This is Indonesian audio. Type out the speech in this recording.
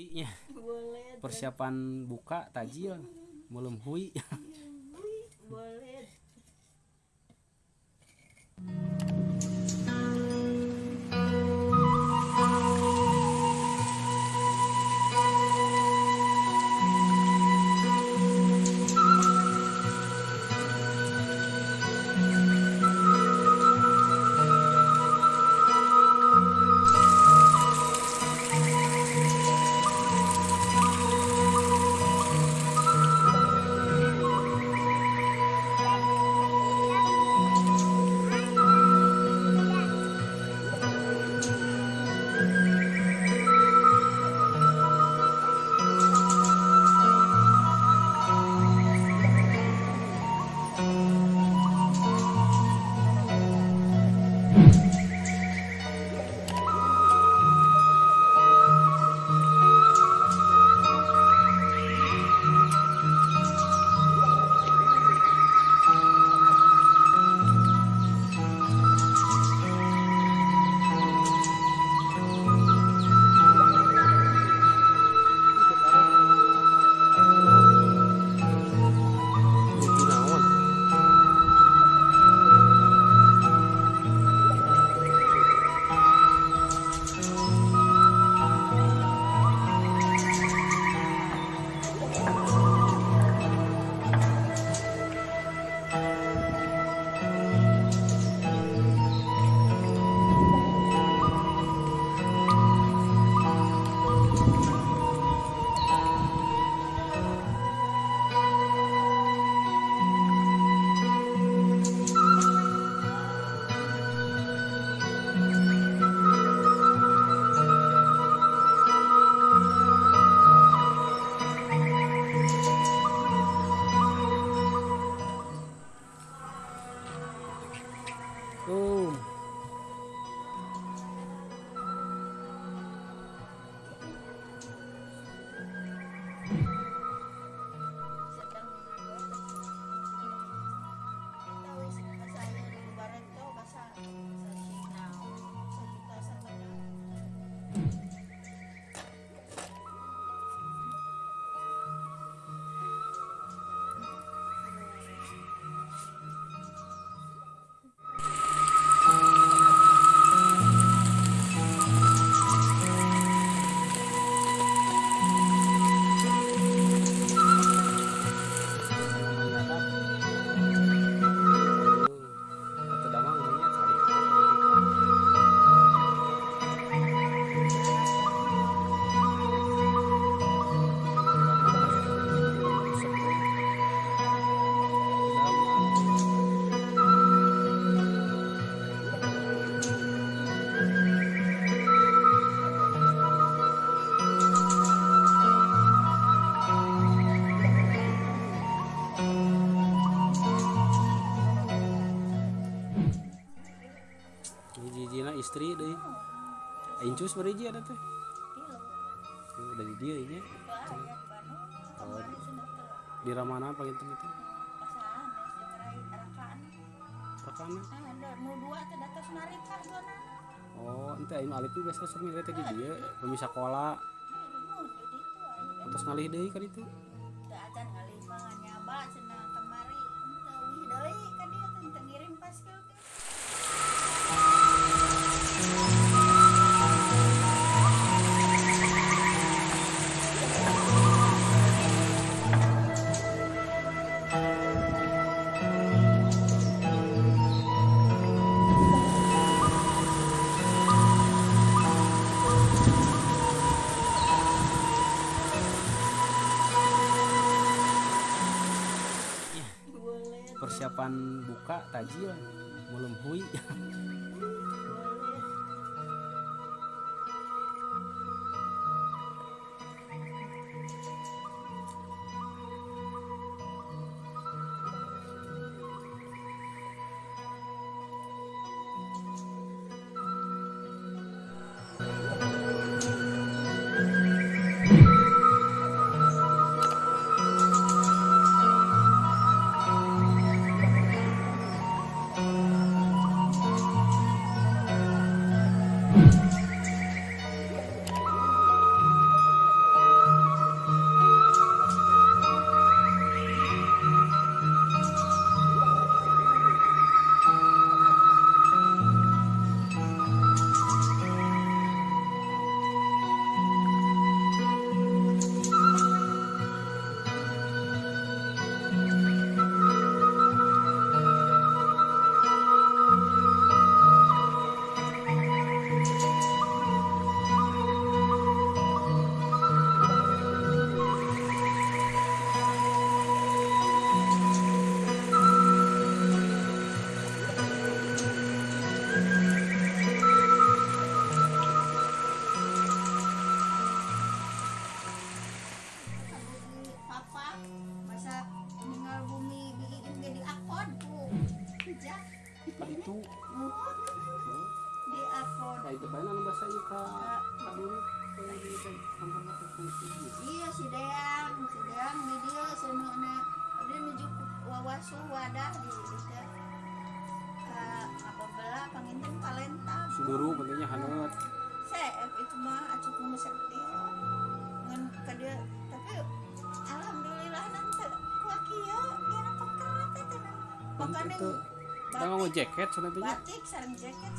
hui persiapan buka tajil belum hui boleh istri deh. Incus hiji ada teh. Tuh, dari dia ini. Oh, di Ramana apa gitu gitu. Rakana. Oh, ente aing alif itu biasa sok mirip teh dia, bumi sekolah. Terus ngalih deui ka ditu. Persiapan buka tajil belum hui. Tadi itu Muhut di akun kayak itu banyak nambah saya ke dulu kayak di kantor kantor fungsi iya si Deang si Deang di dia semuanya dia menuju wawasu wadah di ke apa bela panginten palenta suduru pentingnya hangat. Saya itu mah acuk nu sekti ngan ka dia tapi alhamdulillah nanti kuat kieu dia teh teh makanya kita ngomong jaket sebenarnya batik sareng jaket